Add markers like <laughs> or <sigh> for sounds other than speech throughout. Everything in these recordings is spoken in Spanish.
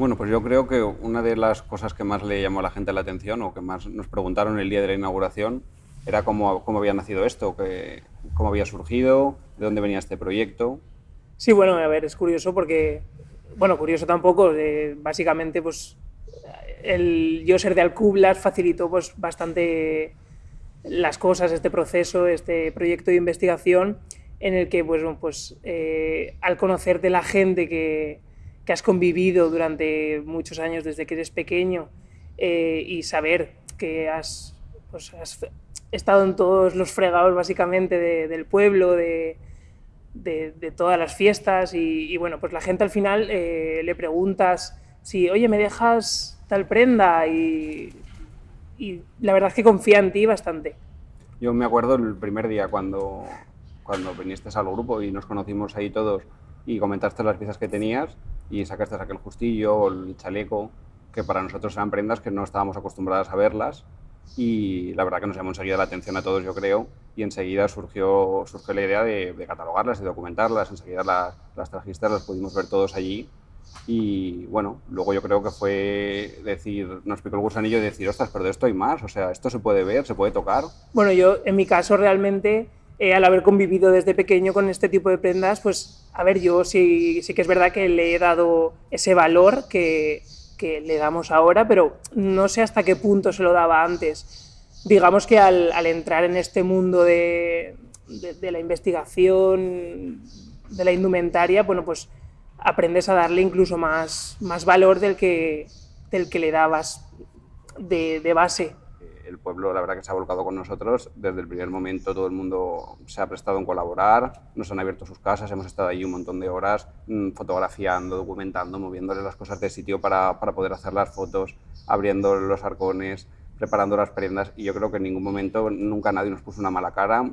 Bueno, pues yo creo que una de las cosas que más le llamó a la gente la atención o que más nos preguntaron el día de la inauguración era cómo, cómo había nacido esto, que, cómo había surgido, de dónde venía este proyecto. Sí, bueno, a ver, es curioso porque, bueno, curioso tampoco, eh, básicamente pues el yo ser de Alcublas facilitó pues bastante las cosas, este proceso, este proyecto de investigación en el que pues, pues eh, al conocerte la gente que, que, has convivido durante muchos años desde que eres pequeño eh, y saber que has, pues, has, estado en todos los fregados básicamente de, del pueblo, de, de, de, todas las fiestas y, y, bueno, pues la gente al final eh, le preguntas si, oye, ¿me dejas tal prenda? Y, y la verdad es que confía en ti bastante. Yo me acuerdo el primer día cuando, cuando viniste al grupo y nos conocimos ahí todos y comentaste las piezas que tenías y sacaste aquel justillo, el chaleco, que para nosotros eran prendas que no estábamos acostumbradas a verlas y la verdad que nos llamó enseguida la atención a todos, yo creo, y enseguida surgió, surgió la idea de, de catalogarlas y documentarlas, enseguida las, las trajiste, las pudimos ver todos allí y bueno, luego yo creo que fue decir, nos picó el gusanillo y decir, ostras, pero de esto hay más, o sea, esto se puede ver, se puede tocar. Bueno, yo en mi caso realmente, eh, al haber convivido desde pequeño con este tipo de prendas, pues a ver, yo sí, sí que es verdad que le he dado ese valor que, que le damos ahora, pero no sé hasta qué punto se lo daba antes. Digamos que al, al entrar en este mundo de, de, de la investigación, de la indumentaria, bueno, pues aprendes a darle incluso más, más valor del que, del que le dabas de, de, base. El pueblo, la verdad, que se ha volcado con nosotros. Desde el primer momento todo el mundo se ha prestado en colaborar, nos han abierto sus casas, hemos estado allí un montón de horas mm, fotografiando, documentando, moviéndole las cosas de sitio para, para poder hacer las fotos, abriendo los arcones, preparando las prendas. Y yo creo que en ningún momento nunca nadie nos puso una mala cara.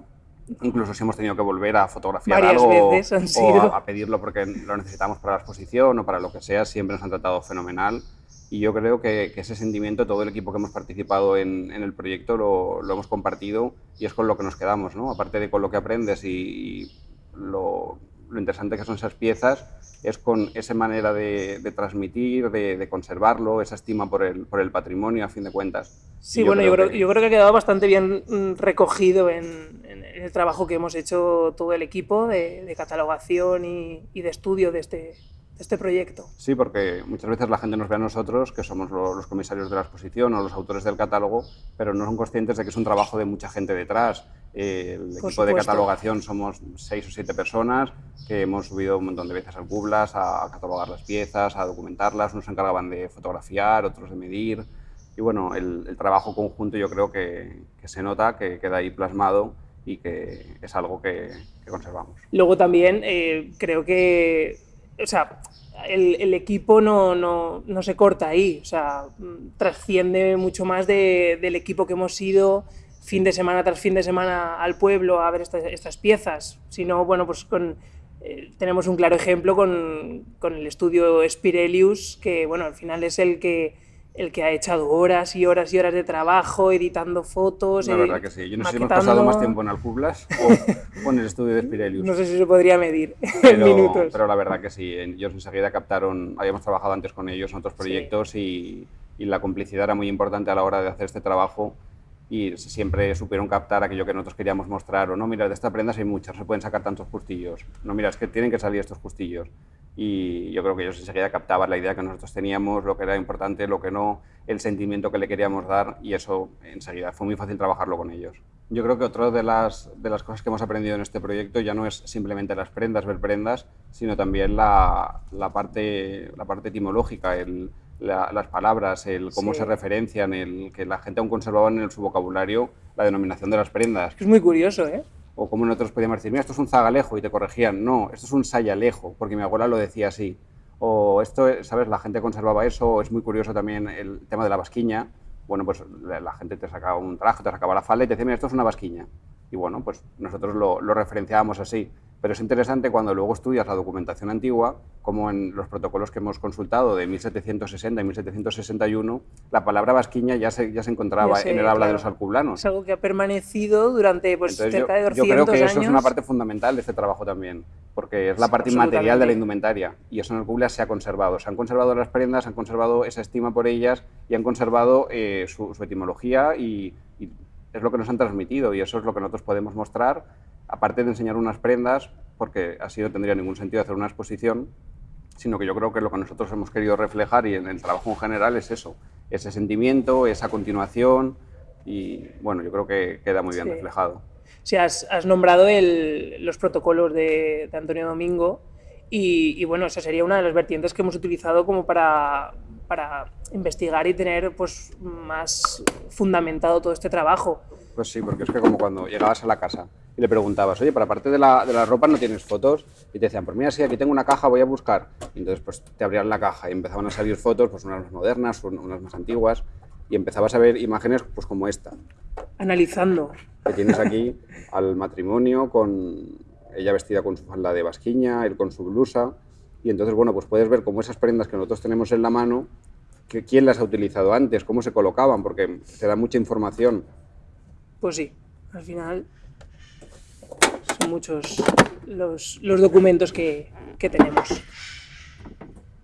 Incluso si hemos tenido que volver a fotografiar Varias algo o a, a, pedirlo porque lo necesitamos para la exposición o para lo que sea, siempre nos han tratado fenomenal y yo creo que, que ese sentimiento, todo el equipo que hemos participado en, en el proyecto lo, lo, hemos compartido y es con lo que nos quedamos, ¿no? aparte de con lo que aprendes y, y lo, lo interesante que son esas piezas es con esa manera de, de transmitir, de, de, conservarlo, esa estima por el, por el, patrimonio, a fin de cuentas. Sí, yo bueno, creo yo, creo, que... yo creo que ha quedado bastante bien mm, recogido en, en, el trabajo que hemos hecho todo el equipo de, de catalogación y, y, de estudio de este, este proyecto. Sí, porque muchas veces la gente nos ve a nosotros, que somos los, comisarios de la exposición o los autores del catálogo, pero no son conscientes de que es un trabajo de mucha gente detrás el Por equipo supuesto. de catalogación somos seis o siete personas que hemos subido un montón de veces al Cublas a, a catalogar las piezas, a documentarlas. Unos se encargaban de fotografiar, otros de medir. Y bueno, el, el trabajo conjunto yo creo que, que, se nota, que queda ahí plasmado y que es algo que, que conservamos. Luego también eh, creo que, o sea, el, el, equipo no, no, no, se corta ahí, o sea, trasciende mucho más de, del equipo que hemos sido fin de semana tras fin de semana al pueblo a ver estas, estas piezas, sino, bueno, pues con, eh, tenemos un claro ejemplo con, con, el estudio Spirelius, que, bueno, al final es el que, el que ha echado horas y horas y horas de trabajo, editando fotos. La verdad que sí. Yo no sé si hemos pasado más tiempo en Alcublas <laughs> o, o, en el estudio de Spirelius. No sé si se podría medir <laughs> pero, en minutos. Pero la verdad que sí. Ellos enseguida captaron, habíamos trabajado antes con ellos en otros proyectos sí. y, y la complicidad era muy importante a la hora de hacer este trabajo y siempre supieron captar aquello que nosotros queríamos mostrar, o no, mira, de esta prenda hay muchas, se pueden sacar tantos justillos, no, mira, es que tienen que salir estos justillos. Y yo creo que ellos enseguida captaban la idea que nosotros teníamos, lo que era importante, lo que no, el sentimiento que le queríamos dar, y eso enseguida fue muy fácil trabajarlo con ellos. Yo creo que otra de las, de las cosas que hemos aprendido en este proyecto ya no es simplemente las prendas, ver prendas, sino también la, la, parte, la parte etimológica, el, la, las palabras, el cómo sí. se referencian, el que la gente aún conservaba en su vocabulario la denominación de las prendas. Es muy curioso, ¿eh? O como nosotros podíamos decir, mira, esto es un zagalejo y te corregían, no, esto es un sayalejo, porque mi abuela lo decía así. O esto, ¿sabes? La gente conservaba eso, es muy curioso también el tema de la basquiña. Bueno, pues la, la gente te sacaba un traje, te sacaba la falda y te decía, mira, esto es una basquiña. Y bueno, pues nosotros lo, lo referenciábamos así. Pero es interesante cuando luego estudias la documentación antigua, como en los protocolos que hemos consultado de 1760 y 1761, la palabra vasquiña ya se, ya se encontraba en el habla de los alcublanos. Es algo que ha permanecido durante pues, cerca de 200 yo creo que eso es una parte fundamental de este trabajo también, porque es la parte inmaterial de la indumentaria y eso en Alcublas se ha conservado. Se han conservado las prendas, han conservado esa estima por ellas y han conservado eh, su, etimología y, y es lo que nos han transmitido y eso es lo que nosotros podemos mostrar aparte de enseñar unas prendas, porque así no tendría ningún sentido hacer una exposición, sino que yo creo que lo que nosotros hemos querido reflejar y en el trabajo en general es eso, ese sentimiento, esa continuación y bueno, yo creo que queda muy bien reflejado. Sí, has, has nombrado el, los protocolos de, de Antonio Domingo y, y, bueno, esa sería una de las vertientes que hemos utilizado como para, para investigar y tener pues, más fundamentado todo este trabajo. Pues sí, porque es que como cuando llegabas a la casa y le preguntabas, oye, para parte de la, de la ropa no tienes fotos, y te decían, pues mira, sí, aquí tengo una caja, voy a buscar. Y entonces pues te abrían la caja y empezaban a salir fotos, pues unas más modernas, unas más antiguas, y empezabas a ver imágenes pues como esta. Analizando. Que tienes aquí al matrimonio con ella vestida con su falda de basquiña, él con su blusa, y entonces, bueno, pues puedes ver cómo esas prendas que nosotros tenemos en la mano, que, quién las ha utilizado antes, cómo se colocaban, porque te da mucha información pues sí, al final son muchos los, los documentos que, que, tenemos.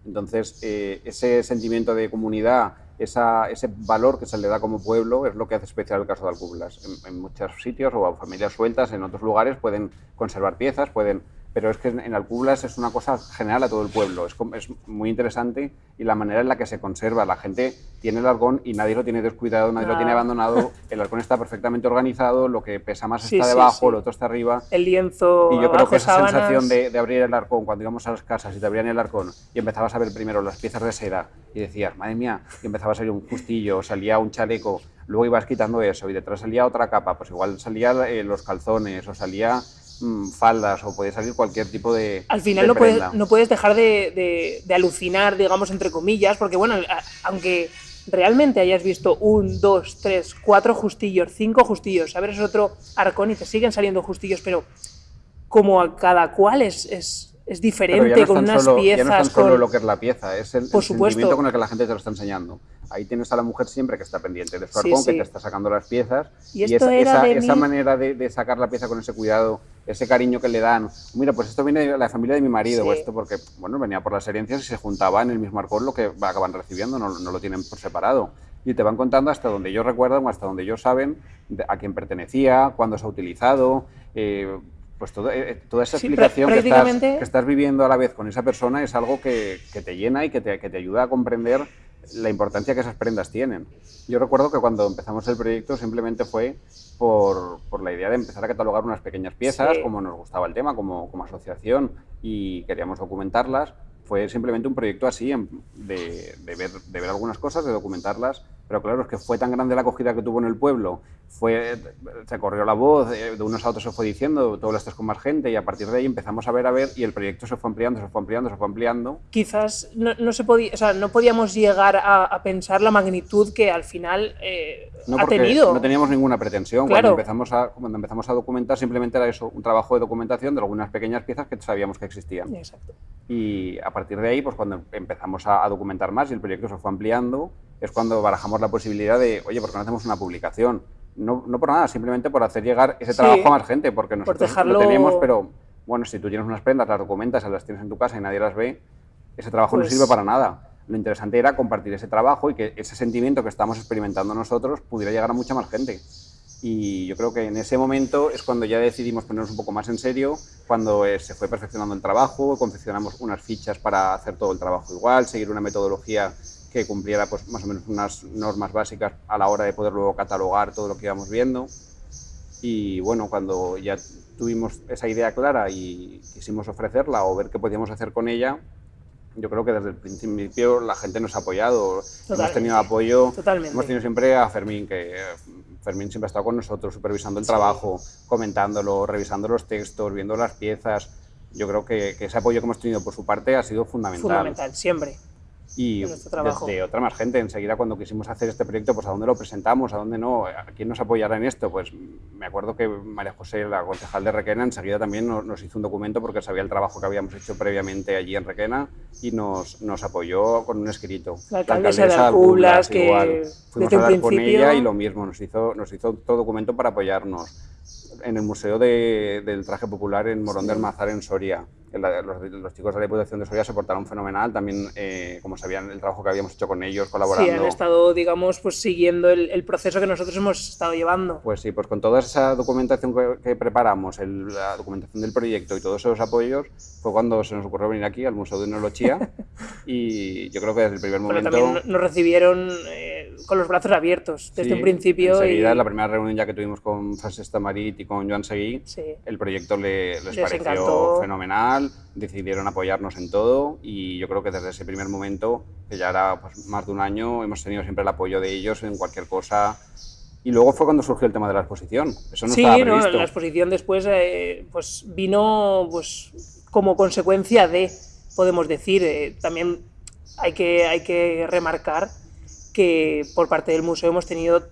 Entonces, eh, ese sentimiento de comunidad, esa, ese valor que se le da como pueblo es lo que hace especial el caso de Alcublas. En, en muchos sitios o familias sueltas, en otros lugares, pueden conservar piezas, pueden pero es que en Alcublas es una cosa general a todo el pueblo, es, es, muy interesante y la manera en la que se conserva, la gente tiene el arcón y nadie lo tiene descuidado, nadie lo tiene abandonado, <laughs> el arcón está perfectamente organizado, lo que pesa más está debajo, lo otro está arriba. El lienzo Y yo creo que esa sensación de, de, abrir el arcón, cuando íbamos a las casas y te abrían el arcón y empezabas a ver primero las piezas de seda y decías, madre mía, y empezaba a salir un justillo, salía un chaleco, luego ibas quitando eso y detrás salía otra capa, pues igual salía eh, los calzones o salía Mm, faldas o puede salir cualquier tipo de Al final no, puedes, no puedes dejar de, de, alucinar, digamos, entre comillas, porque bueno, aunque realmente hayas visto un, dos, tres, cuatro justillos, cinco justillos, abres otro arcón y te siguen saliendo justillos, pero como a cada cual es, es es diferente, no con unas solo, piezas. Ya no es tan solo lo que es la pieza, es el, el sentimiento con el que la gente te lo está enseñando. Ahí tienes a la mujer siempre que está pendiente de su arcón, sí, sí. que te está sacando las piezas. Y, y esa, esa, mi... manera de, de, sacar la pieza con ese cuidado, ese cariño que le dan. Mira, pues esto viene de la familia de mi marido, o esto porque, bueno, venía por las herencias y se juntaba en el mismo arcón lo que acaban recibiendo, no, no lo tienen por separado y te van contando hasta donde ellos recuerdan o hasta donde ellos saben a quién pertenecía, cuándo se ha utilizado, eh, pues todo, eh, toda esa explicación sí, prácticamente... que, estás, que, estás, viviendo a la vez con esa persona es algo que, que te llena y que te, que te, ayuda a comprender la importancia que esas prendas tienen. Yo recuerdo que cuando empezamos el proyecto simplemente fue por, por la idea de empezar a catalogar unas pequeñas piezas, sí. como nos gustaba el tema, como, como asociación, y queríamos documentarlas. Fue simplemente un proyecto así, de, de, ver, de ver algunas cosas, de documentarlas pero claro, es que fue tan grande la acogida que tuvo en el pueblo, fue, se corrió la voz, de unos a otros se fue diciendo, todo lo estás con más gente y a partir de ahí empezamos a ver, a ver y el proyecto se fue ampliando, se fue ampliando, se fue ampliando. Quizás no, no se podía, o sea, no podíamos llegar a, a, pensar la magnitud que al final eh, no, ha tenido. No teníamos ninguna pretensión. Claro. Cuando, empezamos a, cuando empezamos a documentar simplemente era eso, un trabajo de documentación de algunas pequeñas piezas que sabíamos que existían. Exacto. Y a partir de ahí, pues cuando empezamos a, a documentar más y el proyecto se fue ampliando, es cuando barajamos la posibilidad de, oye, ¿por qué no hacemos una publicación? No, no por nada, simplemente por hacer llegar ese trabajo sí, a más gente, porque nosotros dejarlo... lo tenemos, pero bueno, si tú tienes unas prendas, las documentas, las tienes en tu casa y nadie las ve, ese trabajo pues... no sirve para nada. Lo interesante era compartir ese trabajo y que ese sentimiento que estamos experimentando nosotros pudiera llegar a mucha más gente. Y yo creo que en ese momento es cuando ya decidimos ponernos un poco más en serio, cuando eh, se fue perfeccionando el trabajo, confeccionamos unas fichas para hacer todo el trabajo igual, seguir una metodología que cumpliera pues, más o menos unas normas básicas a la hora de poder luego catalogar todo lo que íbamos viendo. Y bueno, cuando ya tuvimos esa idea clara y quisimos ofrecerla o ver qué podíamos hacer con ella, yo creo que desde el principio la gente nos ha apoyado. Totalmente. Hemos tenido apoyo, Totalmente. hemos tenido siempre a Fermín, que Fermín siempre ha estado con nosotros, supervisando el sí. trabajo, comentándolo, revisando los textos, viendo las piezas. Yo creo que, que, ese apoyo que hemos tenido por su parte ha sido fundamental. Fundamental, siempre. Y de, otra más gente. Enseguida cuando quisimos hacer este proyecto, pues a dónde lo presentamos, a dónde no, a quién nos apoyará en esto. Pues me acuerdo que María José, la concejal de Requena, enseguida también nos, hizo un documento porque sabía el trabajo que habíamos hecho previamente allí en Requena y nos, nos apoyó con un escrito. La alcaldesa, de Alcublas, que igual. Fuimos a hablar con ella y lo mismo, nos hizo, nos hizo todo documento para apoyarnos en el Museo del Traje Popular en Morón del Mazar, en Soria. Los, chicos de la Diputación de Soria se portaron fenomenal, también eh, como sabían el trabajo que habíamos hecho con ellos, colaborando. Sí, han estado, digamos, pues siguiendo el, proceso que nosotros hemos estado llevando. Pues sí, pues con toda esa documentación que, preparamos, la documentación del proyecto y todos esos apoyos, fue cuando se nos ocurrió venir aquí al Museo de Nolochía <laughs> y yo creo que desde el primer momento... también nos recibieron... Eh, con los brazos abiertos desde un principio. Enseguida, en la primera reunión ya que tuvimos con Francesc Tamarit y con Joan Seguí, el proyecto les, pareció fenomenal, decidieron apoyarnos en todo y yo creo que desde ese primer momento, que ya era pues, más de un año, hemos tenido siempre el apoyo de ellos en cualquier cosa. Y luego fue cuando surgió el tema de la exposición. Eso no sí, estaba previsto. No, la exposición después eh, pues vino pues, como consecuencia de, podemos decir, eh, también hay que, hay que remarcar que por parte del museo hemos tenido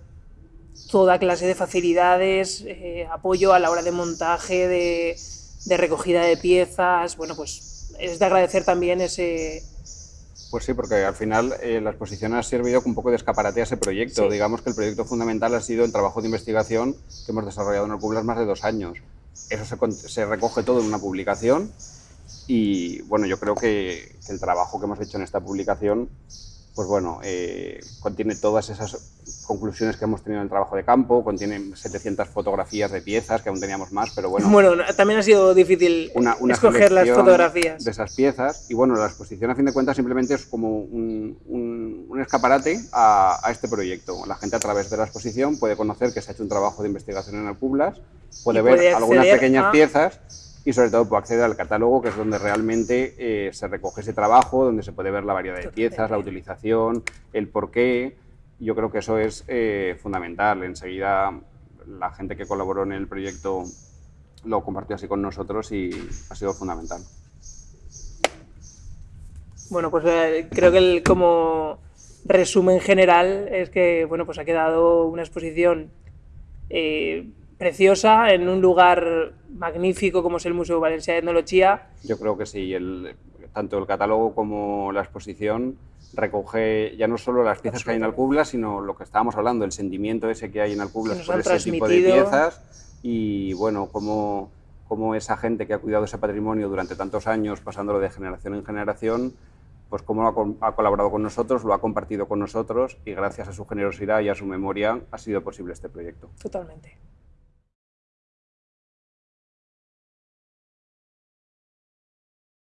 toda clase de facilidades, eh, apoyo a la hora de montaje, de, recogida de piezas, bueno, pues es de agradecer también ese... Pues sí, porque al final eh, la exposición ha servido un poco de escaparate a ese proyecto. Digamos que el proyecto fundamental ha sido el trabajo de investigación que hemos desarrollado en el Cublas más de dos años. Eso se, se, recoge todo en una publicación y bueno, yo creo que el trabajo que hemos hecho en esta publicación pues bueno, eh, contiene todas esas conclusiones que hemos tenido en el trabajo de campo, contiene 700 fotografías de piezas, que aún teníamos más, pero bueno... Bueno, también ha sido difícil escoger las fotografías. De esas piezas, y bueno, la exposición a fin de cuentas simplemente es como un, escaparate a, a, este proyecto. La gente a través de la exposición puede conocer que se ha hecho un trabajo de investigación en Alcublas, puede ver algunas pequeñas piezas y sobre todo puede acceder al catálogo, que es donde realmente eh, se recoge ese trabajo, donde se puede ver la variedad de piezas, la utilización, el porqué. Yo creo que eso es eh, fundamental. Enseguida la gente que colaboró en el proyecto lo compartió así con nosotros y ha sido fundamental. Bueno, pues eh, creo que el, como resumen general es que bueno, pues ha quedado una exposición preciosa en un lugar magnífico como es el Museo Valencia de Etnología. Yo creo que sí, el, tanto el catálogo como la exposición recoge ya no solo las piezas que hay en Alcubla, sino lo que estábamos hablando, el sentimiento ese que hay en Alcubla por ese tipo de piezas y bueno, como, como esa gente que ha cuidado ese patrimonio durante tantos años, pasándolo de generación en generación, pues cómo ha, ha, colaborado con nosotros, lo ha compartido con nosotros y gracias a su generosidad y a su memoria ha sido posible este proyecto. Totalmente.